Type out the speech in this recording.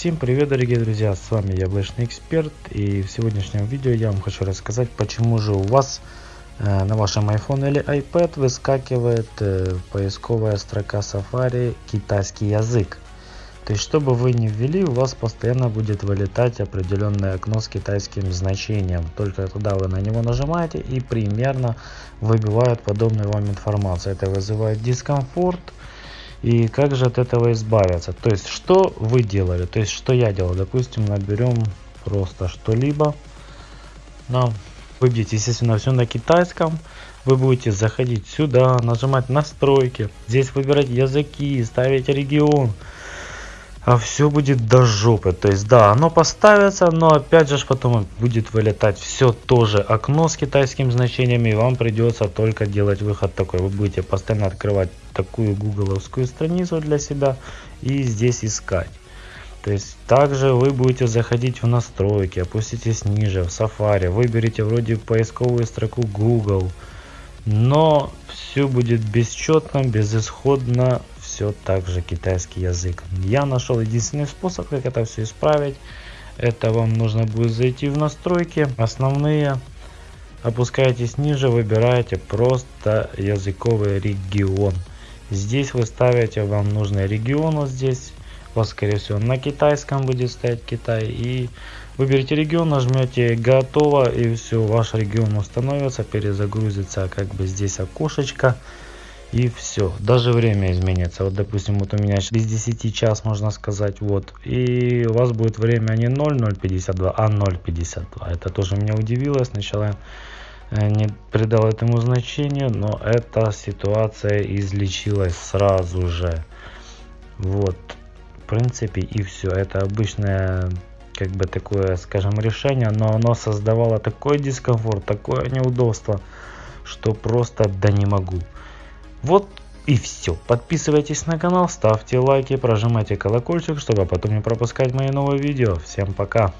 Всем привет дорогие друзья, с вами Яблочный Эксперт и в сегодняшнем видео я вам хочу рассказать почему же у вас э, на вашем iPhone или iPad выскакивает э, поисковая строка Safari китайский язык. То есть чтобы вы не ввели у вас постоянно будет вылетать определенное окно с китайским значением. Только туда вы на него нажимаете и примерно выбивает подобную вам информацию. Это вызывает дискомфорт и как же от этого избавиться? То есть, что вы делали? То есть, что я делал? Допустим, наберем просто что-либо. Нам выбьете, естественно, все на китайском. Вы будете заходить сюда, нажимать настройки. Здесь выбирать языки, ставить регион а все будет до жопы. То есть, да, оно поставится, но опять же потом будет вылетать все тоже окно с китайским значением, и вам придется только делать выход такой. Вы будете постоянно открывать такую гугловскую страницу для себя и здесь искать. То есть также вы будете заходить в настройки, опуститесь ниже в Safari, выберите вроде поисковую строку Google, но все будет бесчетно, безысходно, все так же китайский язык. Я нашел единственный способ, как это все исправить. Это вам нужно будет зайти в настройки, основные, опускаетесь ниже, выбираете просто языковый регион. Здесь вы ставите вам нужный регион, вот здесь, вас скорее всего на китайском будет стоять Китай. И выберите регион, нажмете готово и все, ваш регион установится, перезагрузится как бы здесь окошечко и все даже время изменится. Вот допустим вот у меня без 10 час можно сказать вот и у вас будет время не 0,052 а 0,52 это тоже меня удивило. Сначала э, не придал этому значению но эта ситуация излечилась сразу же. Вот принципе и все это обычное как бы такое скажем решение но оно создавало такой дискомфорт такое неудобство что просто да не могу вот и все. Подписывайтесь на канал, ставьте лайки, прожимайте колокольчик, чтобы потом не пропускать мои новые видео. Всем пока!